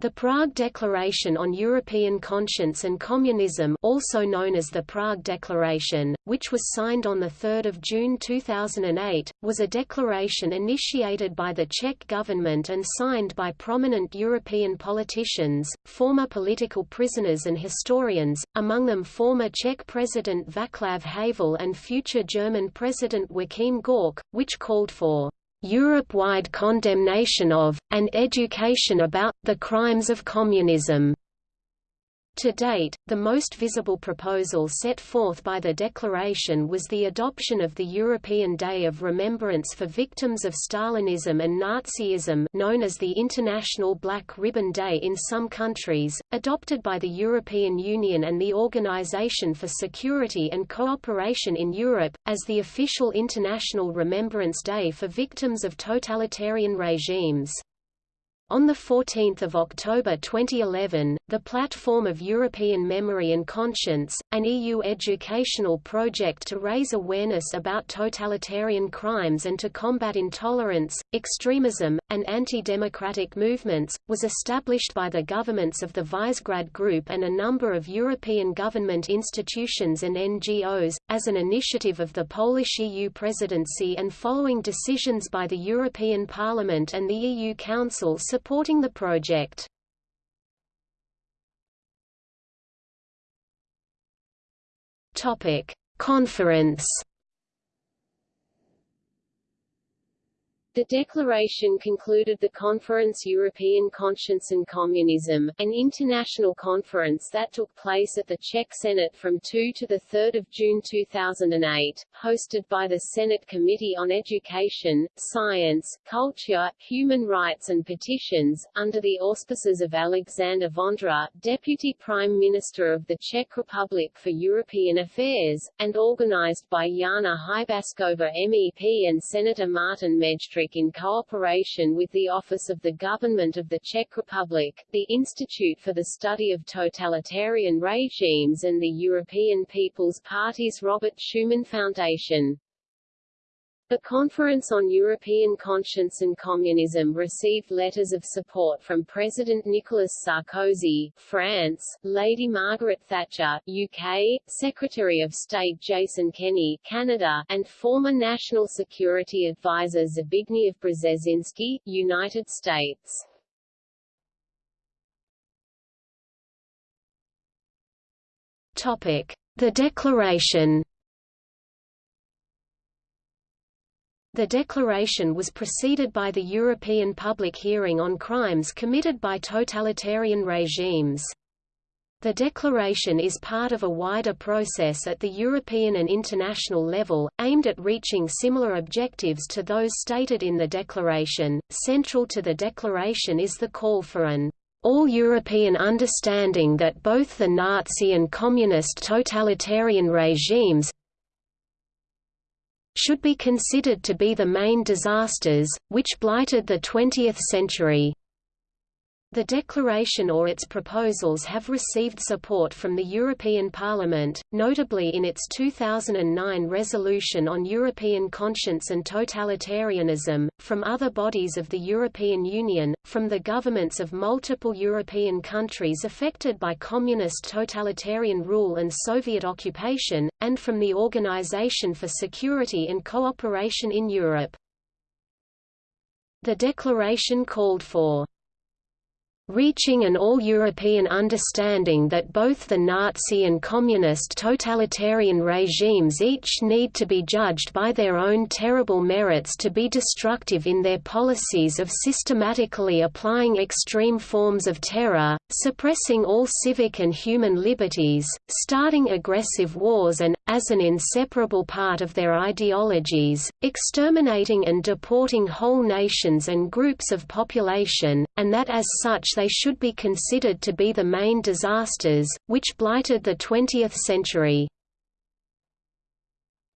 The Prague Declaration on European Conscience and Communism also known as the Prague Declaration, which was signed on 3 June 2008, was a declaration initiated by the Czech government and signed by prominent European politicians, former political prisoners and historians, among them former Czech President Václav Havel and future German President Joachim Gauck, which called for Europe-wide condemnation of, and education about, the crimes of communism. To date, the most visible proposal set forth by the declaration was the adoption of the European Day of Remembrance for Victims of Stalinism and Nazism known as the International Black Ribbon Day in some countries, adopted by the European Union and the Organization for Security and Cooperation in Europe, as the official International Remembrance Day for victims of totalitarian regimes. On 14 October 2011, the Platform of European Memory and Conscience, an EU educational project to raise awareness about totalitarian crimes and to combat intolerance, extremism, and anti-democratic movements, was established by the governments of the Visegrad Group and a number of European government institutions and NGOs, as an initiative of the Polish EU presidency and following decisions by the European Parliament and the EU Council supporting the project. Topic: Conference The declaration concluded the Conference European Conscience and Communism, an international conference that took place at the Czech Senate from 2 to 3 June 2008, hosted by the Senate Committee on Education, Science, Culture, Human Rights and Petitions, under the auspices of Alexander Vondra, Deputy Prime Minister of the Czech Republic for European Affairs, and organized by Jana Hybášková MEP and Senator Martin In cooperation with the Office of the Government of the Czech Republic, the Institute for the Study of Totalitarian Regimes and the European People's Party's Robert Schuman Foundation. The Conference on European Conscience and Communism received letters of support from President Nicolas Sarkozy, France, Lady Margaret Thatcher, UK, Secretary of State Jason Kenney, Canada, and former National Security Advisor Zbigniew Brzezinski, United States. Topic: The Declaration The declaration was preceded by the European public hearing on crimes committed by totalitarian regimes. The declaration is part of a wider process at the European and international level, aimed at reaching similar objectives to those stated in the declaration. Central to the declaration is the call for an all-European understanding that both the Nazi and communist totalitarian regimes should be considered to be the main disasters, which blighted the 20th century. The declaration or its proposals have received support from the European Parliament, notably in its 2009 resolution on European conscience and totalitarianism, from other bodies of the European Union, from the governments of multiple European countries affected by communist totalitarian rule and Soviet occupation, and from the Organization for Security and Cooperation in Europe. The declaration called for reaching an all-European understanding that both the Nazi and communist totalitarian regimes each need to be judged by their own terrible merits to be destructive in their policies of systematically applying extreme forms of terror, suppressing all civic and human liberties, starting aggressive wars and, as an inseparable part of their ideologies, exterminating and deporting whole nations and groups of population, and that as such they should be considered to be the main disasters, which blighted the 20th century.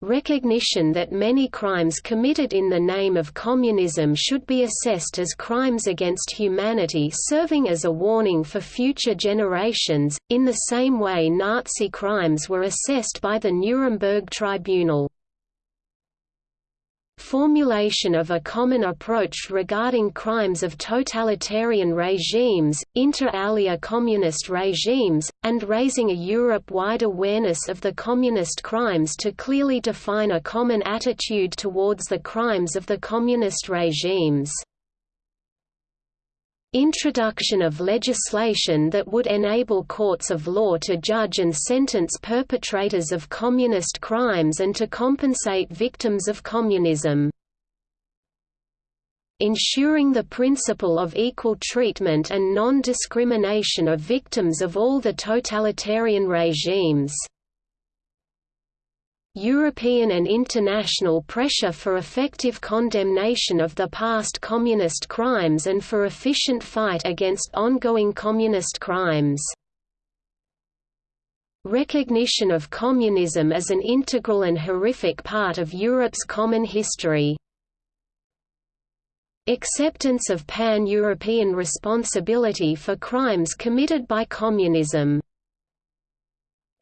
Recognition that many crimes committed in the name of communism should be assessed as crimes against humanity serving as a warning for future generations, in the same way Nazi crimes were assessed by the Nuremberg Tribunal. Formulation of a common approach regarding crimes of totalitarian regimes, inter alia communist regimes, and raising a Europe-wide awareness of the communist crimes to clearly define a common attitude towards the crimes of the communist regimes. Introduction of legislation that would enable courts of law to judge and sentence perpetrators of communist crimes and to compensate victims of communism. Ensuring the principle of equal treatment and non-discrimination of victims of all the totalitarian regimes. European and international pressure for effective condemnation of the past communist crimes and for efficient fight against ongoing communist crimes. Recognition of communism as an integral and horrific part of Europe's common history. Acceptance of pan-European responsibility for crimes committed by communism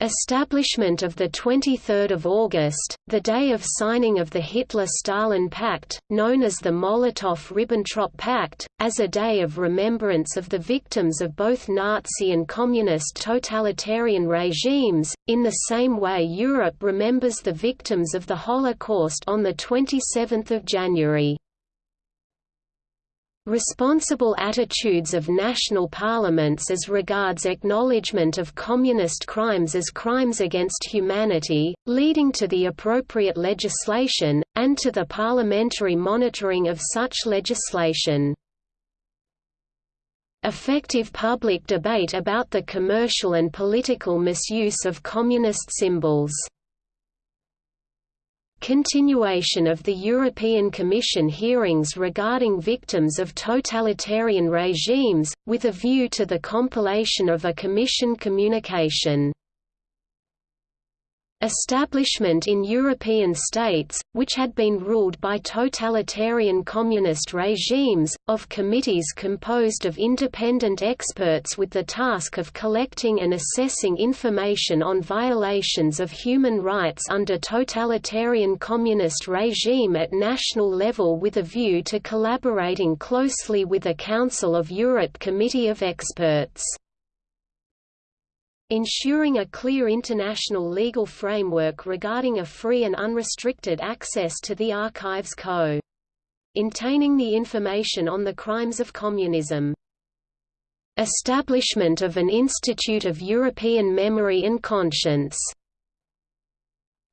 Establishment of 23 August, the day of signing of the Hitler–Stalin Pact, known as the Molotov–Ribbentrop Pact, as a day of remembrance of the victims of both Nazi and communist totalitarian regimes, in the same way Europe remembers the victims of the Holocaust on 27 January. Responsible attitudes of national parliaments as regards acknowledgement of communist crimes as crimes against humanity, leading to the appropriate legislation, and to the parliamentary monitoring of such legislation. Effective public debate about the commercial and political misuse of communist symbols Continuation of the European Commission hearings regarding victims of totalitarian regimes, with a view to the compilation of a Commission communication. Establishment in European states, which had been ruled by totalitarian communist regimes, of committees composed of independent experts with the task of collecting and assessing information on violations of human rights under totalitarian communist regime at national level with a view to collaborating closely with a Council of Europe Committee of Experts ensuring a clear international legal framework regarding a free and unrestricted access to the Archives Co. Intaining the information on the crimes of communism. Establishment of an Institute of European Memory and Conscience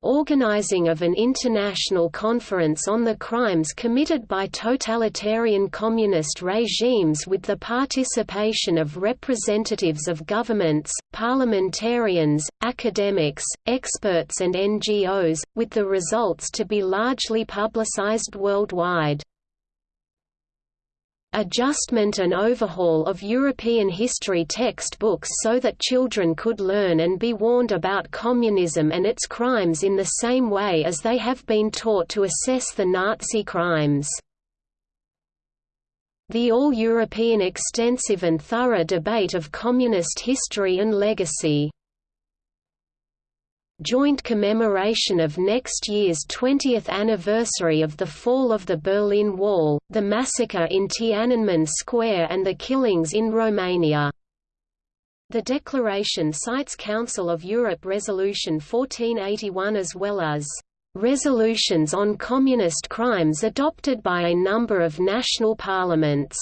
organizing of an international conference on the crimes committed by totalitarian communist regimes with the participation of representatives of governments, parliamentarians, academics, experts and NGOs, with the results to be largely publicized worldwide adjustment and overhaul of European history textbooks so that children could learn and be warned about communism and its crimes in the same way as they have been taught to assess the Nazi crimes. The all-European extensive and thorough debate of communist history and legacy joint commemoration of next year's 20th anniversary of the fall of the Berlin Wall, the massacre in Tiananmen Square and the killings in Romania. The declaration cites Council of Europe Resolution 1481 as well as resolutions on communist crimes adopted by a number of national parliaments.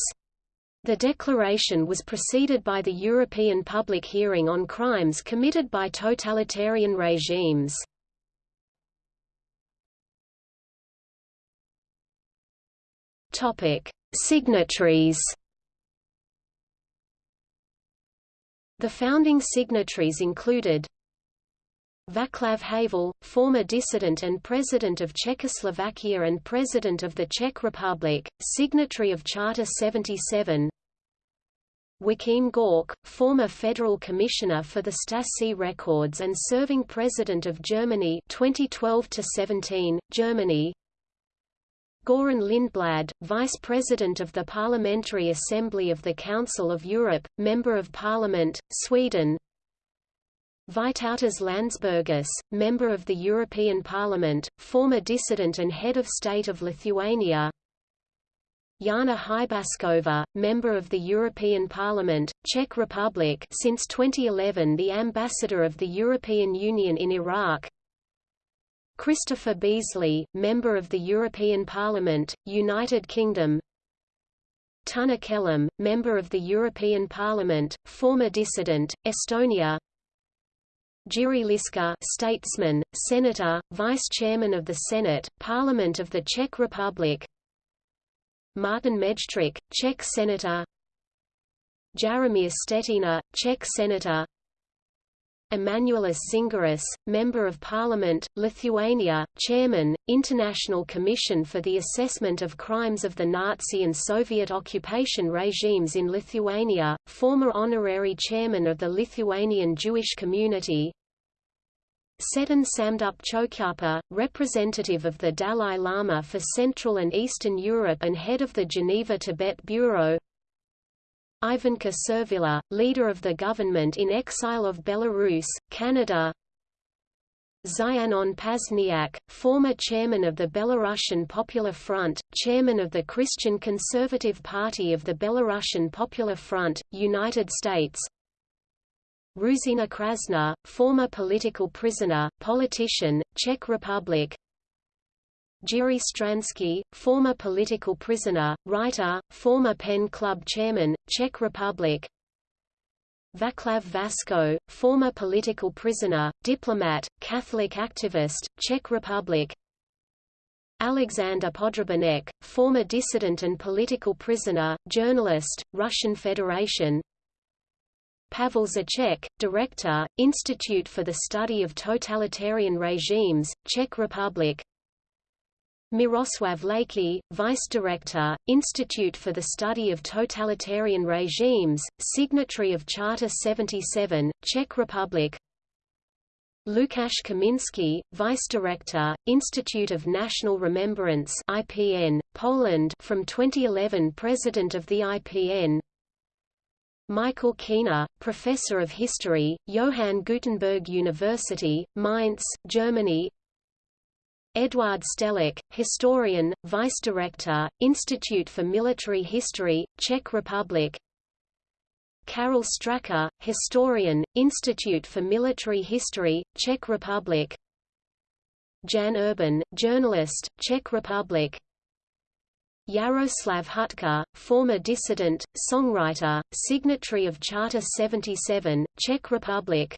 The declaration was preceded by the European public hearing on crimes committed by totalitarian regimes. Topic: Signatories. The founding signatories included Václav Havel, former dissident and President of Czechoslovakia and President of the Czech Republic, signatory of Charter 77 Joachim Gauck, former Federal Commissioner for the Stasi records and serving President of Germany 2012-17, Germany. Göran Lindblad, Vice President of the Parliamentary Assembly of the Council of Europe, Member of Parliament, Sweden Vytautas Landsbergis, member of the European Parliament, former dissident and head of state of Lithuania. Jana Hybaskova, member of the European Parliament, Czech Republic since 2011 the ambassador of the European Union in Iraq. Christopher Beazley, member of the European Parliament, United Kingdom. Tunne Kelam, member of the European Parliament, former dissident, Estonia. Jiří Liska statesman, senator, vice-chairman of the Senate, Parliament of the Czech Republic. Martin Mejstřík, Czech senator. Jaromír Štětina, Czech senator Emanuelis Zingeris, Member of Parliament, Lithuania, Chairman, International Commission for the Assessment of Crimes of the Nazi and Soviet occupation regimes in Lithuania, former Honorary Chairman of the Lithuanian Jewish Community. Tsetan Samdup Chokyapa, representative of the Dalai Lama for Central and Eastern Europe and head of the Geneva Tibet Bureau Ivonka Survilla, leader of the government in exile of Belarus, Canada. Zianon Pazniak, former chairman of the Belarusian Popular Front, chairman of the Christian Conservative Party of the Belarusian Popular Front, United States. Ruzina Krasna, former political prisoner, politician, Czech Republic Jiří Stransky, former political prisoner, writer, former Pen Club chairman, Czech Republic. Vaclav Vasko, former political prisoner, diplomat, Catholic activist, Czech Republic. Alexander Podrabinek, former dissident and political prisoner, journalist, Russian Federation. Pavel Zacek, Director, Institute for the Study of Totalitarian Regimes, Czech Republic Miroslav Laický, Vice Director, Institute for the Study of Totalitarian Regimes, signatory of Charter 77, Czech Republic. Lukasz Kaminski, Vice Director, Institute of National Remembrance IPN, Poland from 2011 President of the IPN Michael Keener, Professor of History, Johann Gutenberg University, Mainz, Germany Eduard Stelik, historian, Vice Director, Institute for Military History, Czech Republic. Karel Straka, historian, Institute for Military History, Czech Republic. Jan Urban, journalist, Czech Republic. Jaroslav Hutka, former dissident, songwriter, signatory of Charter 77, Czech Republic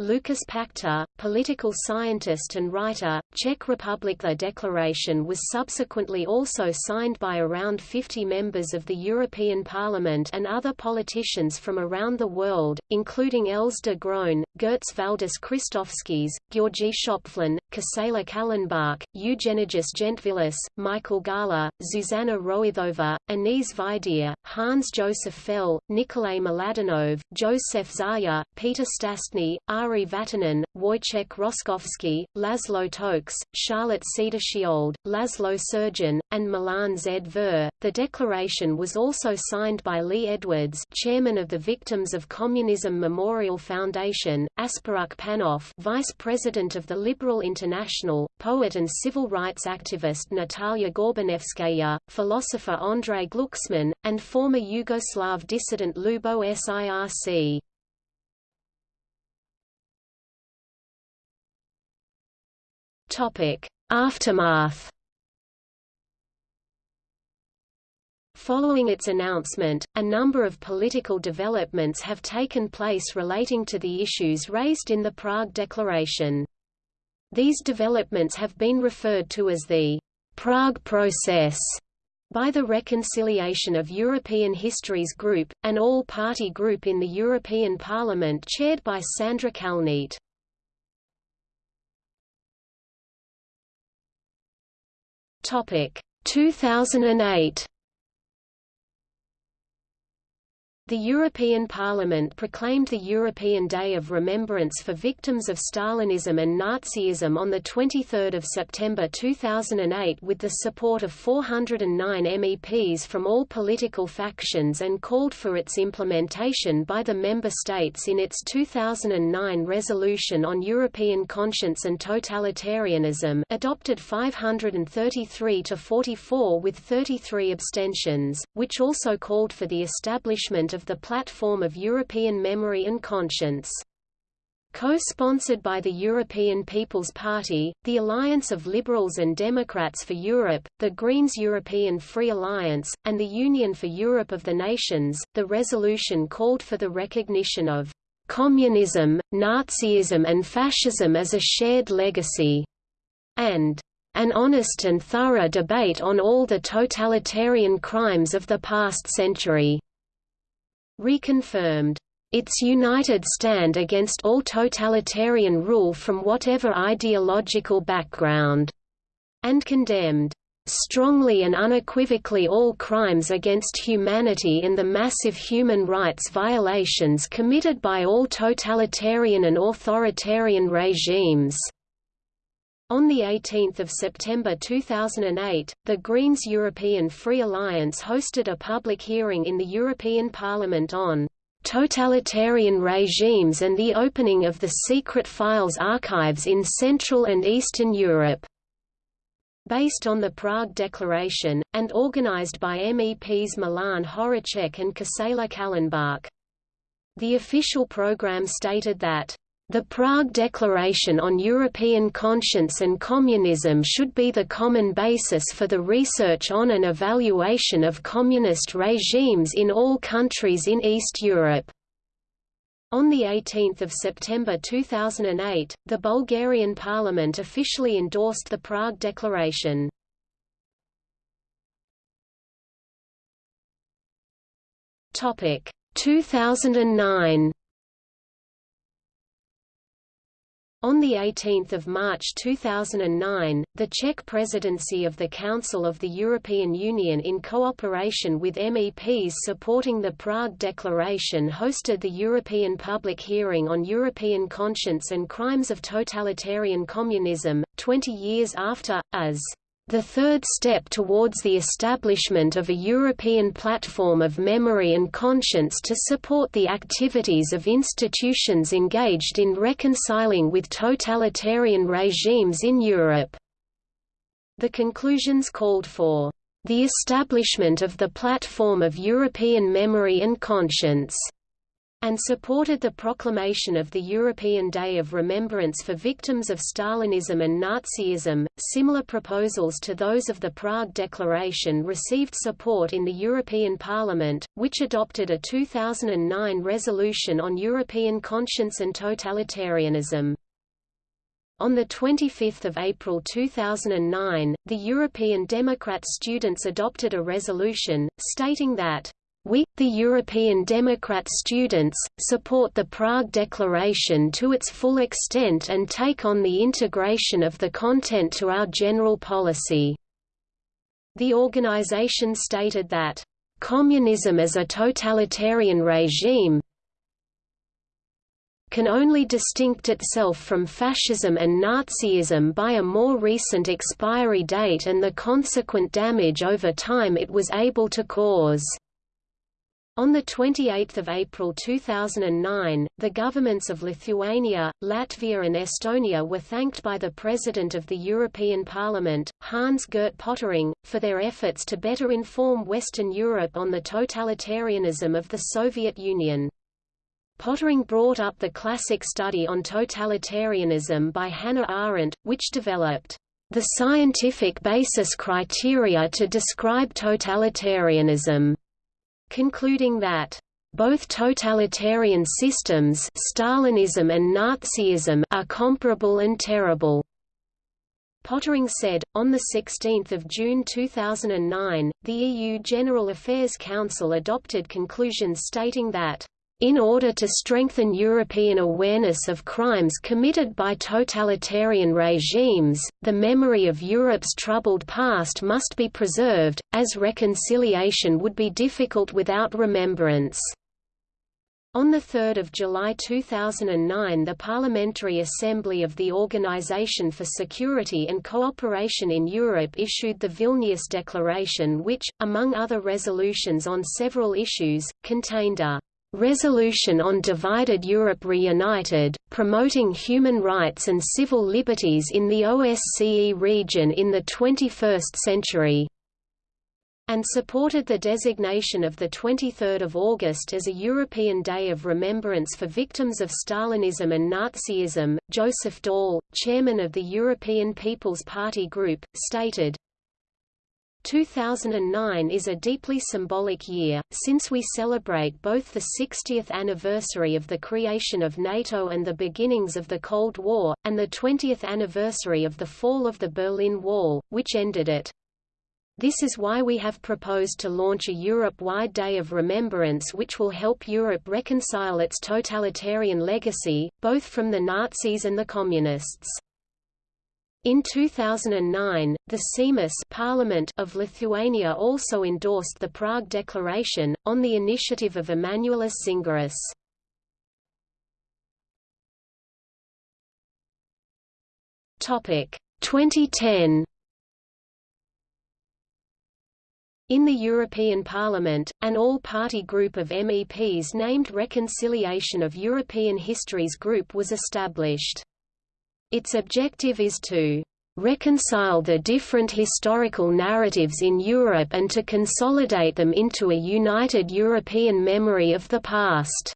Lukas Pachta, political scientist and writer, Czech Republic. The declaration was subsequently also signed by around 50 members of the European Parliament and other politicians from around the world, including Els de Groen, Girts Valdis Kristovskis, György Schöpflin, Gisela Kallenbach, Eugenijus Gentvilas, Michael Gahler, Zuzana Roithova, Anís Vaidier, Hans Joseph Fell, Nikolay Mladenov, Joseph Zaya, Peter Stastny, Ari Vatanen, Wojciech Roszkowski, Laszlo Tokes, Charlotte Cederschiöld, Laszlo Surjan, and Milan Zver. The declaration was also signed by Lee Edwards, chairman of the Victims of Communism Memorial Foundation, Asparuh Panov, vice president of the Liberal International, poet and civil rights activist Natalia Gorbanevskaya, philosopher André Glucksmann, and former Yugoslav dissident Ljubo Sirc. Aftermath. Following its announcement, a number of political developments have taken place relating to the issues raised in the Prague Declaration. These developments have been referred to as the Prague Process by the Reconciliation of European Histories Group, an all-party group in the European Parliament chaired by Sandra Kalniete. Topic 2008 The European Parliament proclaimed the European Day of Remembrance for Victims of Stalinism and Nazism on 23 September 2008 with the support of 409 MEPs from all political factions and called for its implementation by the member states in its 2009 resolution on European conscience and totalitarianism adopted 533 to 44 with 33 abstentions, which also called for the establishment of the Platform of European Memory and Conscience. Co-sponsored by the European People's Party, the Alliance of Liberals and Democrats for Europe, the Greens European Free Alliance, and the Union for Europe of the Nations, the resolution called for the recognition of communism, Nazism and fascism as a shared legacy, and an honest and thorough debate on all the totalitarian crimes of the past century reconfirmed. Its united stand against all totalitarian rule from whatever ideological background, and condemned. Strongly and unequivocally all crimes against humanity and the massive human rights violations committed by all totalitarian and authoritarian regimes. On 18 September 2008, the Greens European Free Alliance hosted a public hearing in the European Parliament on "...totalitarian regimes and the opening of the secret files archives in Central and Eastern Europe." Based on the Prague Declaration, and organized by MEPs Milan Horacek and Gisela Kallenbach. The official program stated that the Prague Declaration on European Conscience and Communism should be the common basis for the research on and evaluation of communist regimes in all countries in East Europe. On 18 September 2008, the Bulgarian parliament officially endorsed the Prague Declaration. Topic 2009 On 18 March 2009, the Czech presidency of the Council of the European Union in cooperation with MEPs supporting the Prague Declaration hosted the European public hearing on European conscience and crimes of totalitarian communism, 20 years after, as the third step towards the establishment of a European platform of memory and conscience to support the activities of institutions engaged in reconciling with totalitarian regimes in Europe. The conclusions called for the establishment of the platform of European memory and conscience and supported the proclamation of the European Day of Remembrance for Victims of Stalinism and Nazism. Similar proposals to those of the Prague Declaration received support in the European Parliament, which adopted a 2009 resolution on European conscience and totalitarianism. On 25 April 2009, the European Democrat students adopted a resolution, stating that we, the European Democrat students, support the Prague Declaration to its full extent and take on the integration of the content to our general policy. The organization stated that, "...communism as a totalitarian regime can only distinct itself from fascism and Nazism by a more recent expiry date and the consequent damage over time it was able to cause." On 28 April 2009, the governments of Lithuania, Latvia and Estonia were thanked by the President of the European Parliament, Hans-Gert Pöttering, for their efforts to better inform Western Europe on the totalitarianism of the Soviet Union. Pöttering brought up the classic study on totalitarianism by Hannah Arendt, which developed the scientific basis criteria to describe totalitarianism concluding that both totalitarian systems Stalinism and Nazism are comparable and terrible. Pöttering said, on 16 June 2009, the EU General Affairs Council adopted conclusions stating that in order to strengthen European awareness of crimes committed by totalitarian regimes, the memory of Europe's troubled past must be preserved, as reconciliation would be difficult without remembrance. On 3 July 2009 the Parliamentary Assembly of the Organization for Security and Cooperation in Europe issued the Vilnius Declaration which, among other resolutions on several issues, contained a Resolution on Divided Europe Reunited, promoting human rights and civil liberties in the OSCE region in the 21st century and supported the designation of 23 August as a European Day of Remembrance for victims of Stalinism and Nazism. Joseph Daul, chairman of the European People's Party Group, stated, 2009 is a deeply symbolic year, since we celebrate both the 60th anniversary of the creation of NATO and the beginnings of the Cold War, and the 20th anniversary of the fall of the Berlin Wall, which ended it. This is why we have proposed to launch a Europe-wide Day of Remembrance which will help Europe reconcile its totalitarian legacy, both from the Nazis and the Communists. In 2009, the Seimas Parliament of Lithuania also endorsed the Prague Declaration, on the initiative of Emanuelis Zingeris. Topic 2010 In the European Parliament, an all-party group of MEPs named Reconciliation of European Histories Group was established. Its objective is to reconcile the different historical narratives in Europe and to consolidate them into a united European memory of the past.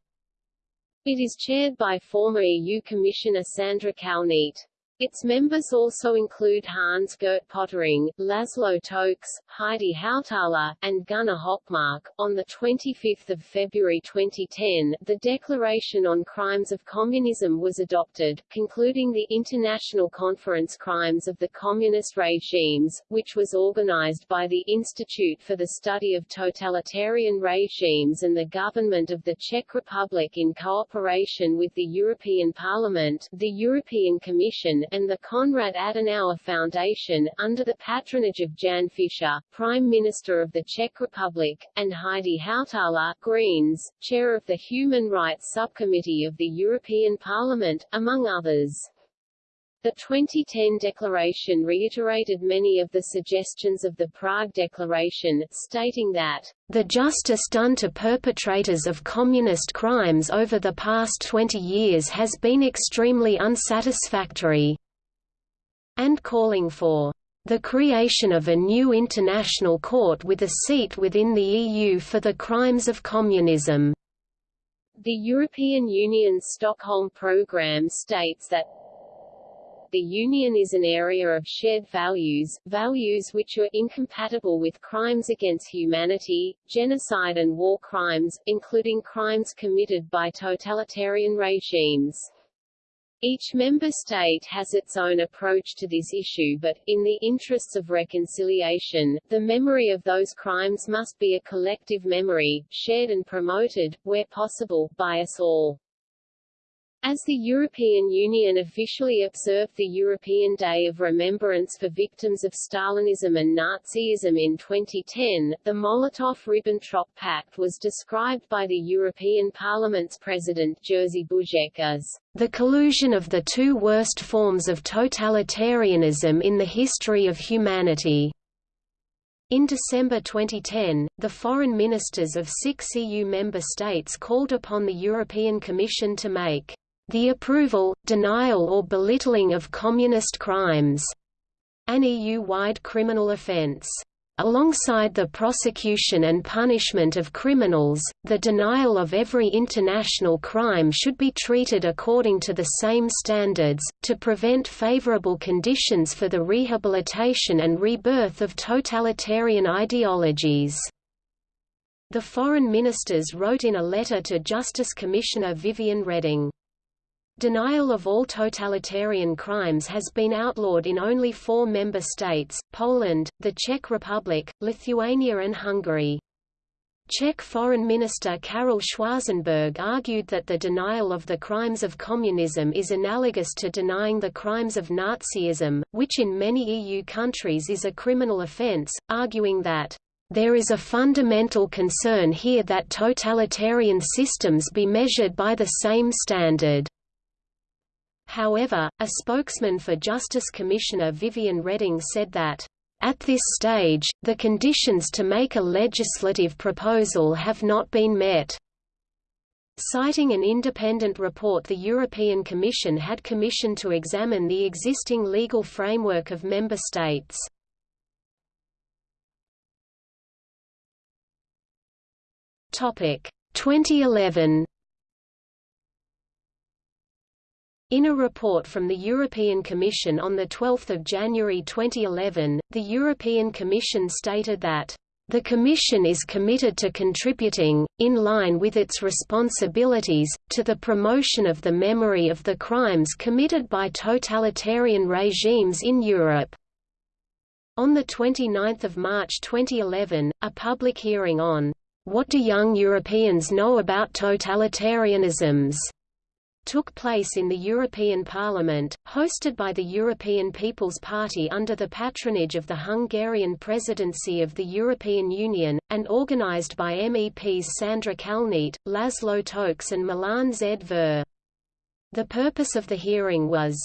It is chaired by former EU Commissioner Sandra Kalniete. Its members also include Hans-Gert Pöttering, Laszlo Tokes, Heidi Hautala, and Gunnar Hökmark. On 25 February 2010, the Declaration on Crimes of Communism was adopted, concluding the International Conference Crimes of the Communist Regimes, which was organized by the Institute for the Study of Totalitarian Regimes and the Government of the Czech Republic in cooperation with the European Parliament, the European Commission, and the Konrad Adenauer Foundation, under the patronage of Jan Fischer, Prime Minister of the Czech Republic, and Heidi Hautala, Greens, Chair of the Human Rights Subcommittee of the European Parliament, among others. The 2010 declaration reiterated many of the suggestions of the Prague Declaration, stating that, "...the justice done to perpetrators of communist crimes over the past 20 years has been extremely unsatisfactory," and calling for the creation of a new international court with a seat within the EU for the crimes of communism. The European Union's Stockholm Programme states that the Union is an area of shared values, values which are incompatible with crimes against humanity, genocide and war crimes, including crimes committed by totalitarian regimes. Each member state has its own approach to this issue but, in the interests of reconciliation, the memory of those crimes must be a collective memory, shared and promoted, where possible, by us all. As the European Union officially observed the European Day of Remembrance for victims of Stalinism and Nazism in 2010, the Molotov–Ribbentrop Pact was described by the European Parliament's President Jerzy Buzek as the collusion of the two worst forms of totalitarianism in the history of humanity. In December 2010, the foreign ministers of six EU member states called upon the European Commission to make the approval, denial or belittling of communist crimes, an EU-wide criminal offence. Alongside the prosecution and punishment of criminals, the denial of every international crime should be treated according to the same standards, to prevent favorable conditions for the rehabilitation and rebirth of totalitarian ideologies. The foreign ministers wrote in a letter to Justice Commissioner Vivian Reding. Denial of all totalitarian crimes has been outlawed in only four member states, Poland, the Czech Republic, Lithuania and Hungary. Czech Foreign Minister Karel Schwarzenberg argued that the denial of the crimes of communism is analogous to denying the crimes of Nazism, which in many EU countries is a criminal offence, arguing that there is a fundamental concern here that totalitarian systems be measured by the same standard. However, a spokesman for Justice Commissioner Vivian Reding said that, at this stage, the conditions to make a legislative proposal have not been met. Citing an independent report the European Commission had commissioned to examine the existing legal framework of member states. Topic 2011 In a report from the European Commission on 12 January 2011, the European Commission stated that the Commission is committed to contributing, in line with its responsibilities, to the promotion of the memory of the crimes committed by totalitarian regimes in Europe. On 29 March 2011, a public hearing on what do young Europeans know about totalitarianisms? Took place in the European Parliament, hosted by the European People's Party under the patronage of the Hungarian Presidency of the European Union, and organized by MEPs Sandra Kalniete, Laszlo Tokes and Milan Zver. The purpose of the hearing was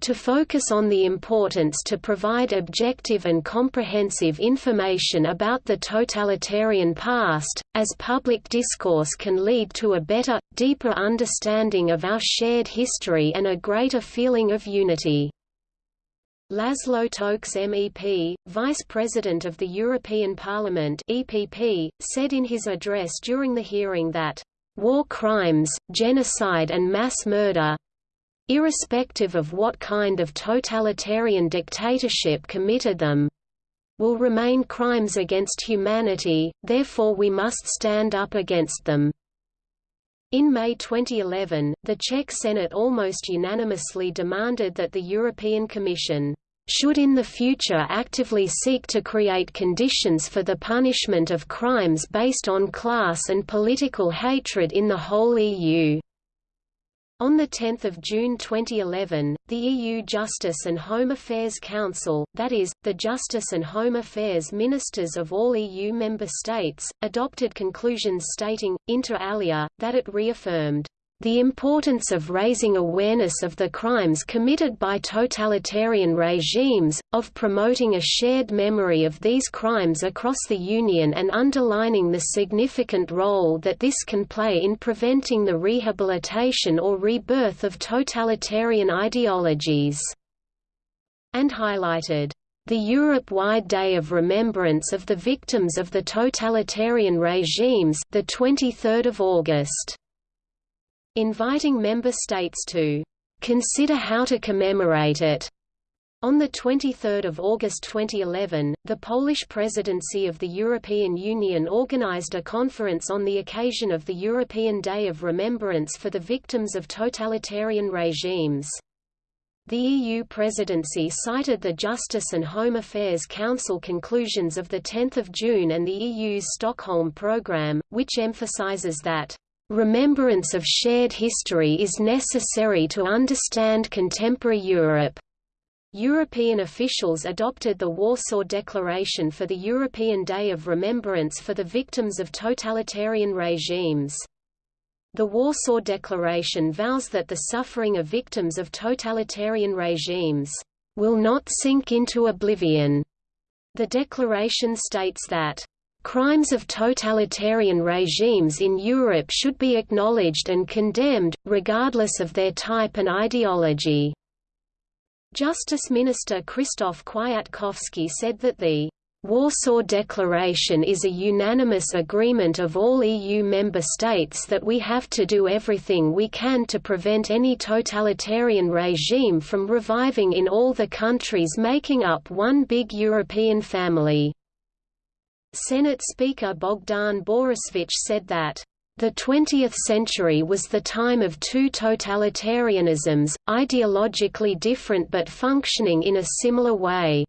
to focus on the importance to provide objective and comprehensive information about the totalitarian past, as public discourse can lead to a better, deeper understanding of our shared history and a greater feeling of unity. Laszlo Tokes MEP, Vice President of the European Parliament EPP, said in his address during the hearing that, "...war crimes, genocide and mass murder, irrespective of what kind of totalitarian dictatorship committed them, will remain crimes against humanity, therefore we must stand up against them. In May 2011, the Czech Senate almost unanimously demanded that the European Commission should in the future actively seek to create conditions for the punishment of crimes based on class and political hatred in the whole EU. On 10 June 2011, the EU Justice and Home Affairs Council, that is, the Justice and Home Affairs Ministers of all EU member states, adopted conclusions stating, inter alia, that it reaffirmed the importance of raising awareness of the crimes committed by totalitarian regimes, of promoting a shared memory of these crimes across the Union and underlining the significant role that this can play in preventing the rehabilitation or rebirth of totalitarian ideologies. And highlighted the Europe-wide Day of Remembrance of the Victims of the Totalitarian Regimes the 23rd of August inviting member states to consider how to commemorate it. On 23 August 2011, the Polish presidency of the European Union organized a conference on the occasion of the European Day of Remembrance for the Victims of Totalitarian Regimes. The EU presidency cited the Justice and Home Affairs Council conclusions of 10 June and the EU's Stockholm Programme, which emphasizes that Remembrance of shared history is necessary to understand contemporary Europe. European officials adopted the Warsaw Declaration for the European Day of Remembrance for the Victims of Totalitarian Regimes. The Warsaw Declaration vows that the suffering of victims of totalitarian regimes will not sink into oblivion. The declaration states that Crimes of totalitarian regimes in Europe should be acknowledged and condemned, regardless of their type and ideology. Justice Minister Krzysztof Kwiatkowski said that the Warsaw Declaration is a unanimous agreement of all EU member states that we have to do everything we can to prevent any totalitarian regime from reviving in all the countries making up one big European family. Senate Speaker Bogdan Borusewicz said that, "...the 20th century was the time of two totalitarianisms, ideologically different but functioning in a similar way."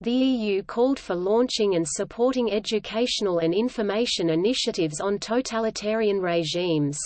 The EU called for launching and supporting educational and information initiatives on totalitarian regimes.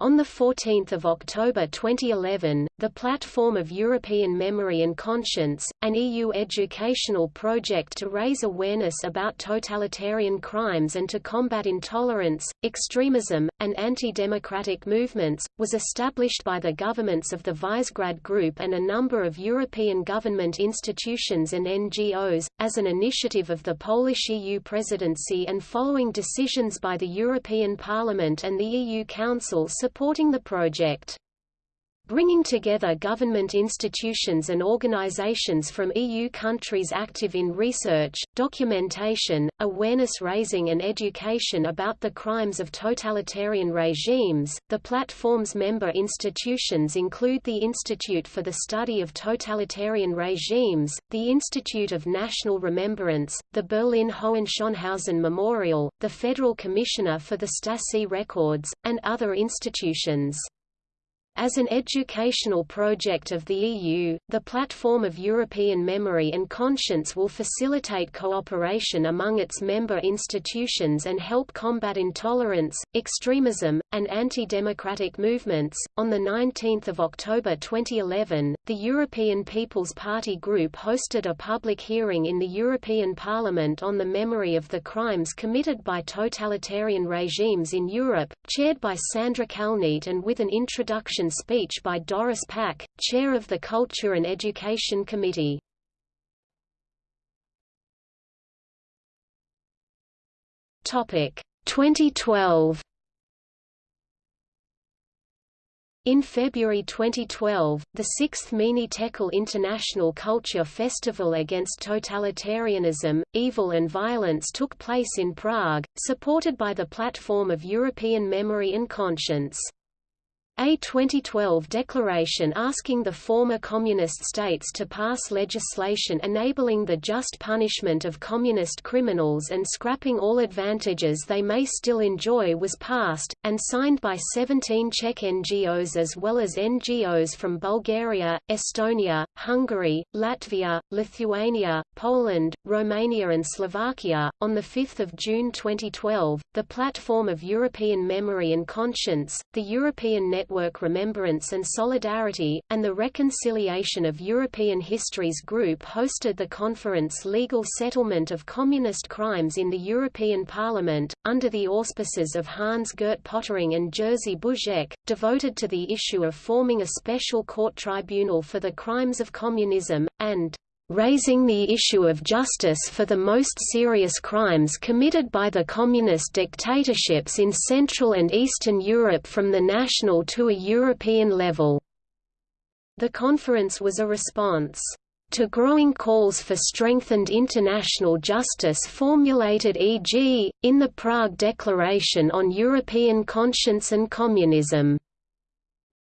On 14 October 2011, the Platform of European Memory and Conscience, an EU educational project to raise awareness about totalitarian crimes and to combat intolerance, extremism, and anti-democratic movements, was established by the governments of the Visegrad Group and a number of European government institutions and NGOs, as an initiative of the Polish EU presidency and following decisions by the European Parliament and the EU Council supporting the project bringing together government institutions and organizations from EU countries active in research, documentation, awareness-raising and education about the crimes of totalitarian regimes. The platform's member institutions include the Institute for the Study of Totalitarian Regimes, the Institute of National Remembrance, the Berlin Hohenschönhausen Memorial, the Federal Commissioner for the Stasi Records, and other institutions. As an educational project of the EU, the Platform of European Memory and Conscience will facilitate cooperation among its member institutions and help combat intolerance, extremism, and anti-democratic movements. On the 19th of October 2011, the European People's Party group hosted a public hearing in the European Parliament on the memory of the crimes committed by totalitarian regimes in Europe, chaired by Sandra Kalniete and with an introduction speech by Doris Pack, chair of the Culture and Education Committee. Topic 2012 In February 2012, the sixth Mene Tekel International Culture Festival against totalitarianism, evil and violence took place in Prague, supported by the Platform of European Memory and Conscience. A 2012 declaration asking the former communist states to pass legislation enabling the just punishment of communist criminals and scrapping all advantages they may still enjoy was passed, and signed by 17 Czech NGOs as well as NGOs from Bulgaria, Estonia, Hungary, Latvia, Lithuania, Poland, Romania and Slovakia. On 5 June 2012, the Platform of European Memory and Conscience, the European Network Network Remembrance and Solidarity, and the Reconciliation of European Histories Group hosted the conference Legal Settlement of Communist Crimes in the European Parliament, under the auspices of Hans-Gert Pöttering and Jerzy Buzek, devoted to the issue of forming a special court tribunal for the crimes of communism, and raising the issue of justice for the most serious crimes committed by the communist dictatorships in Central and Eastern Europe from the national to a European level. The conference was a response to growing calls for strengthened international justice formulated e.g., in the Prague Declaration on European Conscience and Communism.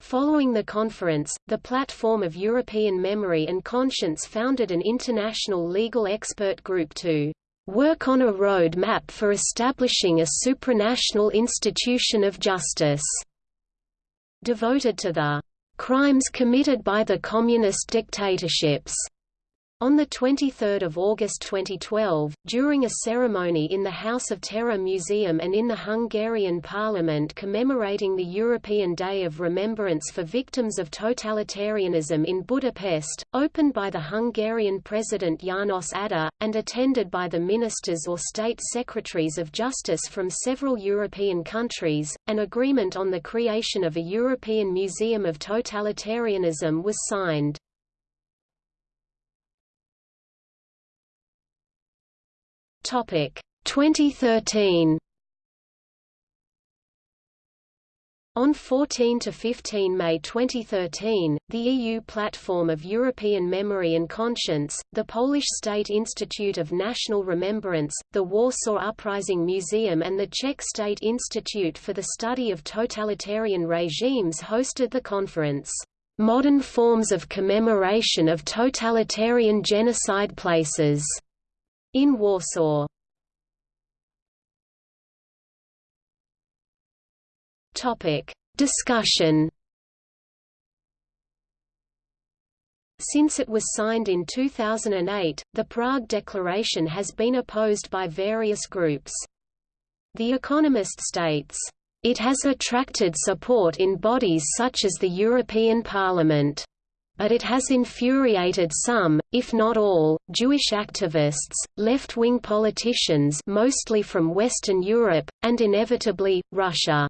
Following the conference, the Platform of European Memory and Conscience founded an international legal expert group to work on a road map for establishing a supranational institution of justice devoted to the crimes committed by the communist dictatorships on 23 August 2012, during a ceremony in the House of Terror Museum and in the Hungarian parliament commemorating the European Day of Remembrance for Victims of Totalitarianism in Budapest, opened by the Hungarian President János Áder, and attended by the ministers or state secretaries of justice from several European countries, an agreement on the creation of a European Museum of Totalitarianism was signed. Topic. 2013 On 14 to 15 May 2013, the EU Platform of European Memory and Conscience, the Polish State Institute of National Remembrance, the Warsaw Uprising Museum and the Czech State Institute for the Study of Totalitarian Regimes hosted the conference, "'Modern Forms of Commemoration of Totalitarian Genocide Places' in Warsaw. Topic: Discussion. Since it was signed in 2008, the Prague Declaration has been opposed by various groups. The Economist states, It has attracted support in bodies such as the European Parliament. But it has infuriated some, if not all, Jewish activists, left-wing politicians mostly from Western Europe, and inevitably, Russia.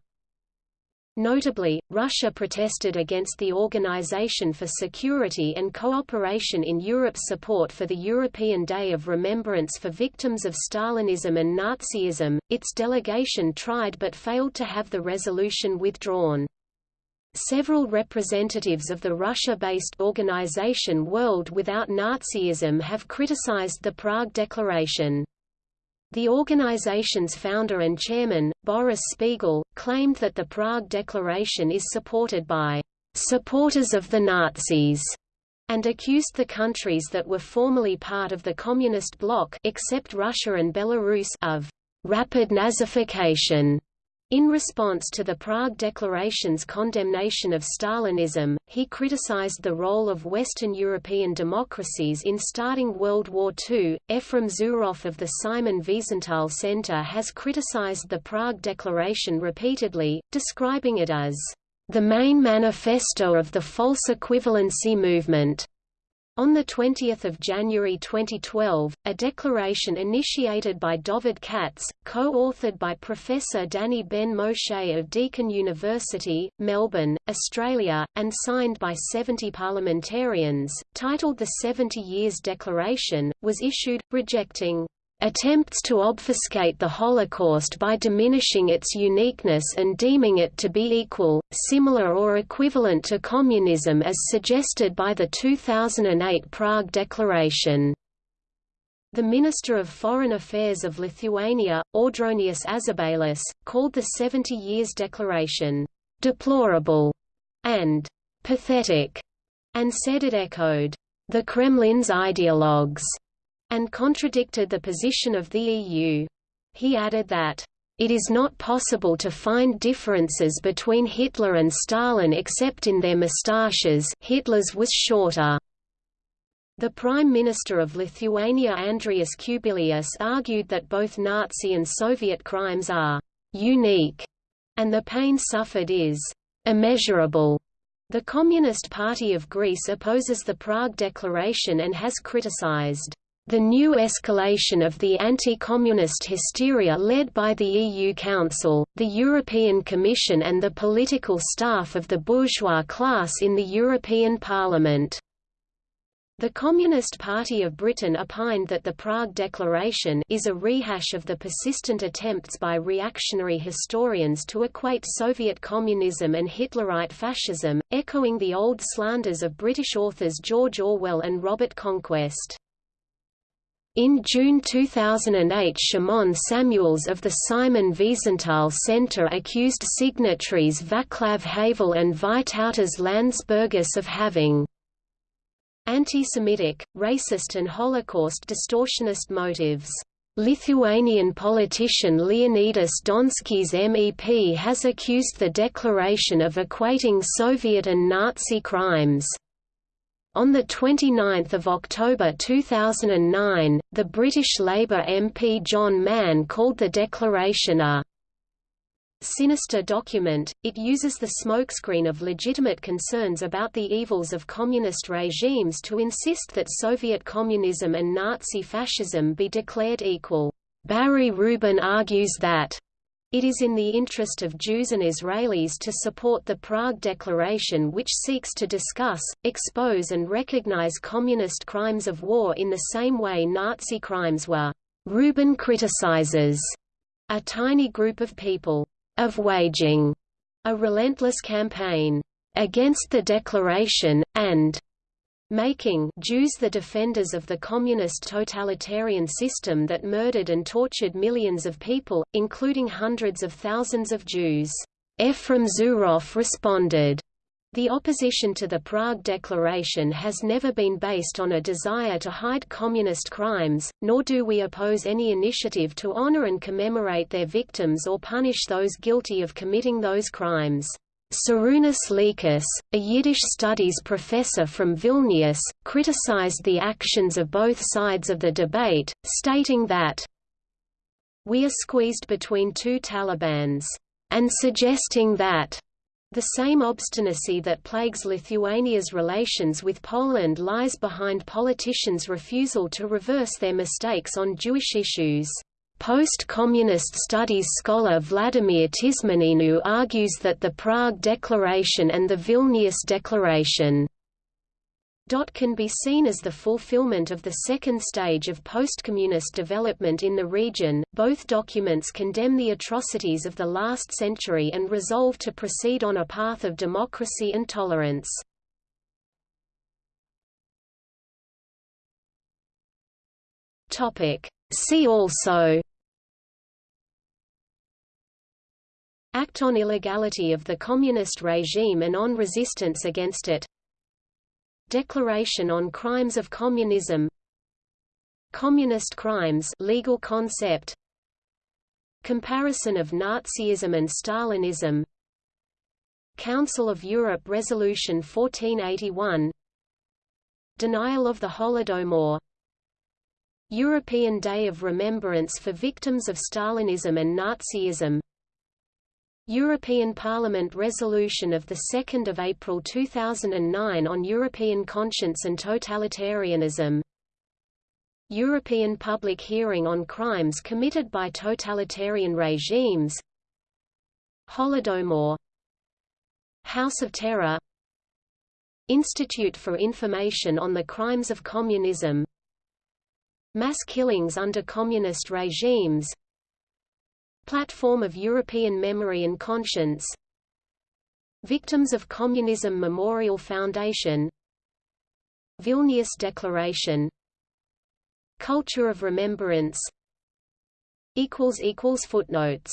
Notably, Russia protested against the Organization for Security and Cooperation in Europe's support for the European Day of Remembrance for victims of Stalinism and Nazism. Its delegation tried but failed to have the resolution withdrawn. Several representatives of the Russia-based organization World Without Nazism have criticized the Prague Declaration. The organization's founder and chairman, Boris Spiegel, claimed that the Prague Declaration is supported by supporters of the Nazis and accused the countries that were formerly part of the communist bloc except Russia and Belarus of rapid Nazification in response to the Prague Declaration's condemnation of Stalinism, he criticized the role of Western European democracies in starting World War II. Efraim Zuroff of the Simon Wiesenthal Center has criticized the Prague Declaration repeatedly, describing it as the main manifesto of the false equivalency movement. On 20 January 2012, a declaration initiated by Dovid Katz, co-authored by Professor Danny Ben Moshe of Deakin University, Melbourne, Australia, and signed by 70 parliamentarians, titled the 70 Years Declaration, was issued, rejecting attempts to obfuscate the Holocaust by diminishing its uniqueness and deeming it to be equal, similar or equivalent to communism as suggested by the 2008 Prague Declaration. The Minister of Foreign Affairs of Lithuania, Audronius Ažubalis, called the 70 Years Declaration, "...deplorable", and "...pathetic", and said it echoed, "...the Kremlin's ideologues", and contradicted the position of the EU. He added that, "...it is not possible to find differences between Hitler and Stalin except in their moustaches Hitler's was shorter." The Prime Minister of Lithuania Andrius Kubilius argued that both Nazi and Soviet crimes are «unique» and the pain suffered is «immeasurable». The Communist Party of Greece opposes the Prague Declaration and has criticized the new escalation of the anti-communist hysteria led by the EU Council, the European Commission and the political staff of the bourgeois class in the European Parliament. The Communist Party of Britain opined that the Prague Declaration is a rehash of the persistent attempts by reactionary historians to equate Soviet communism and Hitlerite fascism, echoing the old slanders of British authors George Orwell and Robert Conquest. In June 2008 Shimon Samuels of the Simon Wiesenthal Center accused signatories Vaclav Havel and Vytautas Landsbergis of having anti-Semitic, racist and Holocaust distortionist motives. Lithuanian politician Leonidas Donskis MEP has accused the declaration of equating Soviet and Nazi crimes. On 29 October 2009, the British Labour MP John Mann called the declaration a sinister document, it uses the smokescreen of legitimate concerns about the evils of communist regimes to insist that Soviet communism and Nazi fascism be declared equal. Barry Rubin argues that it is in the interest of Jews and Israelis to support the Prague Declaration which seeks to discuss, expose and recognize communist crimes of war in the same way Nazi crimes were. Rubin criticizes a tiny group of people of waging a relentless campaign against the declaration, and making Jews the defenders of the communist totalitarian system that murdered and tortured millions of people, including hundreds of thousands of Jews. Efraim Zuroff responded, the opposition to the Prague Declaration has never been based on a desire to hide communist crimes, nor do we oppose any initiative to honor and commemorate their victims or punish those guilty of committing those crimes. Šarūnas Liekis, a Yiddish studies professor from Vilnius, criticized the actions of both sides of the debate, stating that, We are squeezed between two Talibans. and suggesting that the same obstinacy that plagues Lithuania's relations with Poland lies behind politicians' refusal to reverse their mistakes on Jewish issues. Post-communist studies scholar Vladimir Tismaneanu argues that the Prague Declaration and the Vilnius Declaration can be seen as the fulfillment of the second stage of post-communist development in the region. Both documents condemn the atrocities of the last century and resolve to proceed on a path of democracy and tolerance. Topic: See also Act on illegality of the communist regime and on resistance against it. Declaration on Crimes of Communism. Communist crimes legal concept. Comparison of Nazism and Stalinism. Council of Europe Resolution 1481 Denial of the Holodomor. European Day of Remembrance for Victims of Stalinism and Nazism European Parliament resolution of 2 April 2009 on European conscience and totalitarianism. European public hearing on crimes committed by totalitarian regimes. Holodomor. House of Terror. Institute for Information on the Crimes of Communism. Mass killings under communist regimes Platform of European Memory and Conscience. Victims of Communism Memorial Foundation. Vilnius Declaration. Culture of Remembrance. Footnotes